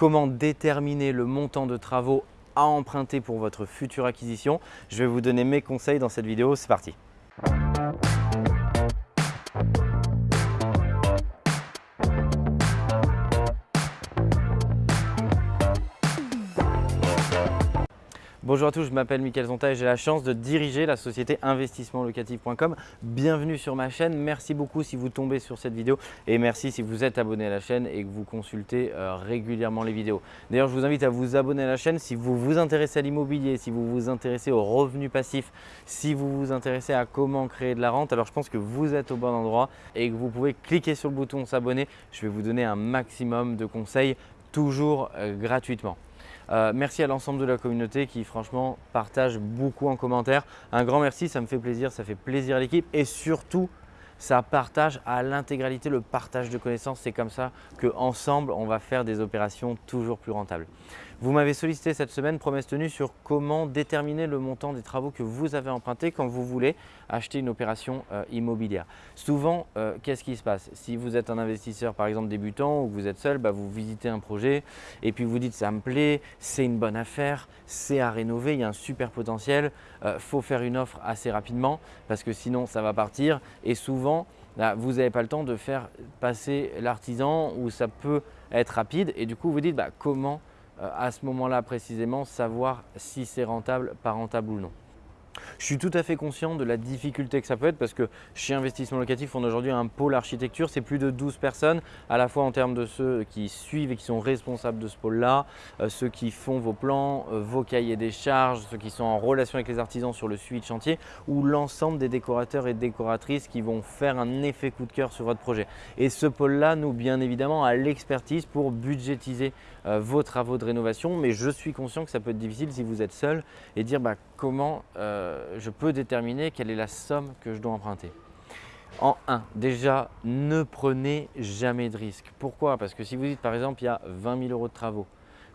comment déterminer le montant de travaux à emprunter pour votre future acquisition? Je vais vous donner mes conseils dans cette vidéo, c'est parti. Bonjour à tous, je m'appelle Mickaël Zonta et j'ai la chance de diriger la société investissementlocatif.com. Bienvenue sur ma chaîne, merci beaucoup si vous tombez sur cette vidéo et merci si vous êtes abonné à la chaîne et que vous consultez euh, régulièrement les vidéos. D'ailleurs, je vous invite à vous abonner à la chaîne si vous vous intéressez à l'immobilier, si vous vous intéressez aux revenus passifs, si vous vous intéressez à comment créer de la rente. Alors, je pense que vous êtes au bon endroit et que vous pouvez cliquer sur le bouton s'abonner. Je vais vous donner un maximum de conseils toujours euh, gratuitement. Euh, merci à l'ensemble de la communauté qui franchement partage beaucoup en commentaire. Un grand merci, ça me fait plaisir, ça fait plaisir à l'équipe et surtout ça partage à l'intégralité le partage de connaissances. C'est comme ça qu'ensemble, on va faire des opérations toujours plus rentables. Vous m'avez sollicité cette semaine, promesse tenue, sur comment déterminer le montant des travaux que vous avez empruntés quand vous voulez acheter une opération euh, immobilière. Souvent, euh, qu'est-ce qui se passe? Si vous êtes un investisseur par exemple débutant ou que vous êtes seul, bah, vous visitez un projet et puis vous dites ça me plaît, c'est une bonne affaire, c'est à rénover, il y a un super potentiel, il euh, faut faire une offre assez rapidement parce que sinon ça va partir et souvent bah, vous n'avez pas le temps de faire passer l'artisan ou ça peut être rapide et du coup vous dites bah, comment euh, à ce moment-là précisément savoir si c'est rentable, pas rentable ou non? Je suis tout à fait conscient de la difficulté que ça peut être parce que chez Investissement Locatif, on a aujourd'hui un pôle architecture. C'est plus de 12 personnes, à la fois en termes de ceux qui suivent et qui sont responsables de ce pôle-là, euh, ceux qui font vos plans, euh, vos cahiers des charges, ceux qui sont en relation avec les artisans sur le suivi de chantier ou l'ensemble des décorateurs et décoratrices qui vont faire un effet coup de cœur sur votre projet. Et ce pôle-là, nous, bien évidemment, a l'expertise pour budgétiser vos travaux de rénovation. Mais je suis conscient que ça peut être difficile si vous êtes seul et dire bah, comment euh, je peux déterminer quelle est la somme que je dois emprunter. En 1, déjà, ne prenez jamais de risque. Pourquoi? Parce que si vous dites par exemple, il y a 20 000 euros de travaux,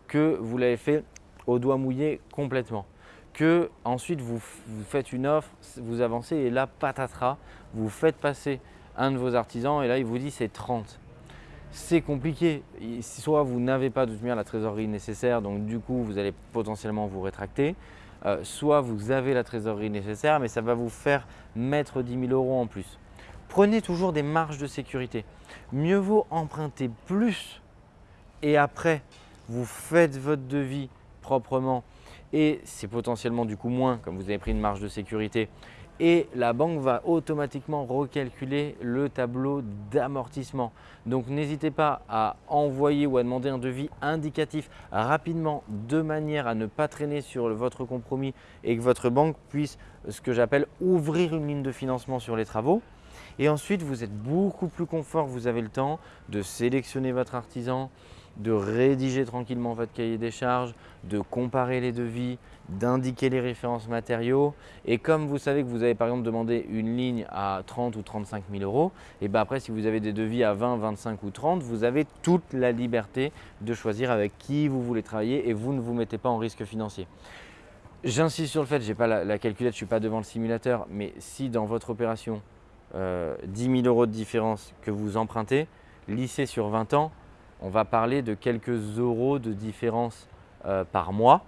que vous l'avez fait au doigt mouillé complètement, que ensuite vous, vous, faites une offre, vous avancez et là, patatras, vous faites passer un de vos artisans et là, il vous dit c'est 30 c'est compliqué. Soit vous n'avez pas de toute la trésorerie nécessaire, donc du coup vous allez potentiellement vous rétracter. Euh, soit vous avez la trésorerie nécessaire, mais ça va vous faire mettre 10 000 euros en plus. Prenez toujours des marges de sécurité. Mieux vaut emprunter plus et après vous faites votre devis proprement et c'est potentiellement du coup moins comme vous avez pris une marge de sécurité et la banque va automatiquement recalculer le tableau d'amortissement. Donc n'hésitez pas à envoyer ou à demander un devis indicatif rapidement de manière à ne pas traîner sur votre compromis et que votre banque puisse ce que j'appelle ouvrir une ligne de financement sur les travaux. Et ensuite, vous êtes beaucoup plus confort, vous avez le temps de sélectionner votre artisan, de rédiger tranquillement votre cahier des charges, de comparer les devis, d'indiquer les références matériaux. Et comme vous savez que vous avez par exemple demandé une ligne à 30 ou 35 000 euros, et bien après si vous avez des devis à 20, 25 ou 30, vous avez toute la liberté de choisir avec qui vous voulez travailler et vous ne vous mettez pas en risque financier. J'insiste sur le fait, je n'ai pas la, calculette, je ne suis pas devant le simulateur, mais si dans votre opération, 10 euh, 000 euros de différence que vous empruntez, lissé sur 20 ans, on va parler de quelques euros de différence euh, par mois.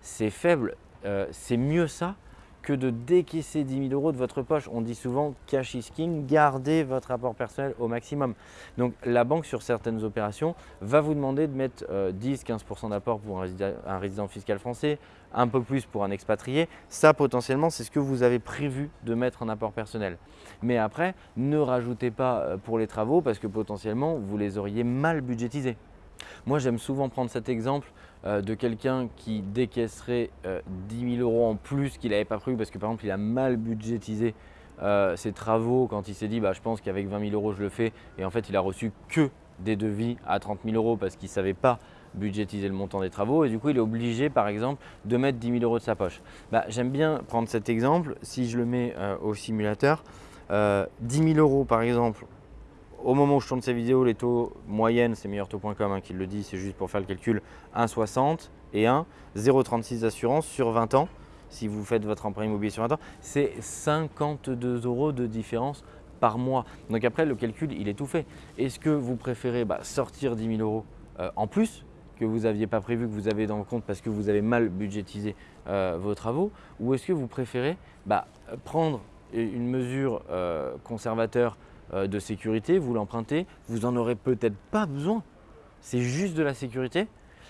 C'est faible, euh, c'est mieux ça que de décaisser 10 000 euros de votre poche. On dit souvent cash is king, gardez votre apport personnel au maximum. Donc la banque sur certaines opérations va vous demander de mettre 10-15% euh, d'apport pour un résident, fiscal français, un peu plus pour un expatrié. Ça potentiellement c'est ce que vous avez prévu de mettre en apport personnel. Mais après, ne rajoutez pas euh, pour les travaux parce que potentiellement vous les auriez mal budgétisés. Moi, j'aime souvent prendre cet exemple euh, de quelqu'un qui décaisserait 10 euh, 000 euros en plus qu'il n'avait pas prévu parce que par exemple, il a mal budgétisé euh, ses travaux quand il s'est dit bah, je pense qu'avec 20 000 euros je le fais. Et en fait il a reçu que des devis à 30 000 euros parce qu'il ne savait pas budgétiser le montant des travaux. Et du coup il est obligé par exemple de mettre 10 000 euros de sa poche. Bah, j'aime bien prendre cet exemple, si je le mets au simulateur, 10 000 euros par exemple au moment où je tourne ces vidéos, les taux moyennes, c'est meilleurtaux.com hein, qui le dit, c'est juste pour faire le calcul, 1,60 et 1, 0,36 d'assurance sur 20 ans. Si vous faites votre emprunt immobilier sur 20 ans, c'est 52 euros de différence par mois. Donc après, le calcul, il est tout fait. Est-ce que vous préférez bah, sortir 10 000 euros euh, en plus que vous n'aviez pas prévu, que vous avez dans le compte parce que vous avez mal budgétisé euh, vos travaux? Ou est-ce que vous préférez bah, prendre une mesure euh, conservateur de sécurité, vous l'empruntez, vous n'en aurez peut-être pas besoin. C'est juste de la sécurité.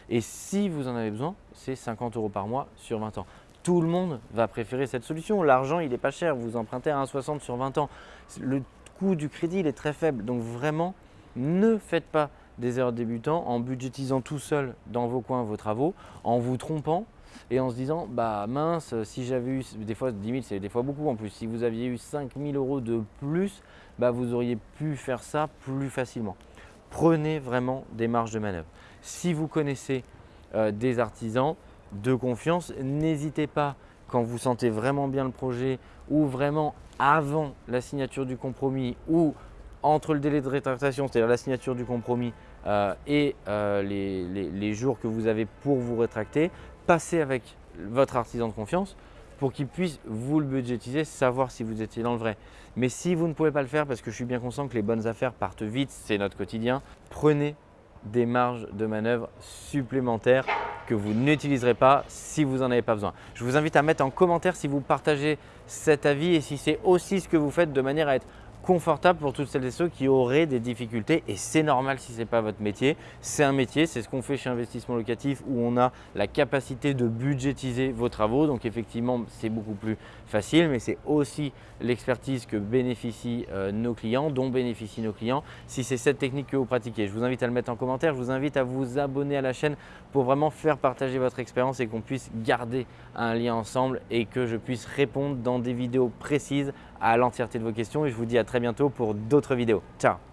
Et si vous en avez besoin, c'est 50 euros par mois sur 20 ans. Tout le monde va préférer cette solution. L'argent, il n'est pas cher. Vous empruntez à 1,60 sur 20 ans. Le coût du crédit, il est très faible. Donc vraiment, ne faites pas des erreurs débutants en budgétisant tout seul dans vos coins vos travaux, en vous trompant et en se disant bah mince, si j'avais eu, des fois 10 000 c'est des fois beaucoup en plus, si vous aviez eu 5 000 euros de plus, bah vous auriez pu faire ça plus facilement. Prenez vraiment des marges de manœuvre. Si vous connaissez euh, des artisans de confiance, n'hésitez pas quand vous sentez vraiment bien le projet ou vraiment avant la signature du compromis ou entre le délai de rétractation, c'est-à-dire la signature du compromis euh, et euh, les, jours que vous avez pour vous rétracter, passez avec votre artisan de confiance pour qu'il puisse vous le budgétiser, savoir si vous étiez dans le vrai. Mais si vous ne pouvez pas le faire, parce que je suis bien conscient que les bonnes affaires partent vite, c'est notre quotidien, prenez des marges de manœuvre supplémentaires que vous n'utiliserez pas si vous n'en avez pas besoin. Je vous invite à mettre en commentaire si vous partagez cet avis et si c'est aussi ce que vous faites de manière à être confortable pour toutes celles et ceux qui auraient des difficultés et c'est normal si ce n'est pas votre métier. C'est un métier, c'est ce qu'on fait chez Investissement Locatif où on a la capacité de budgétiser vos travaux. Donc effectivement, c'est beaucoup plus facile, mais c'est aussi l'expertise que bénéficient euh, nos clients, dont bénéficient nos clients. Si c'est cette technique que vous pratiquez, je vous invite à le mettre en commentaire. Je vous invite à vous abonner à la chaîne pour vraiment faire partager votre expérience et qu'on puisse garder un lien ensemble et que je puisse répondre dans des vidéos précises à l'entièreté de vos questions. Et je vous dis à très bientôt pour d'autres vidéos. Ciao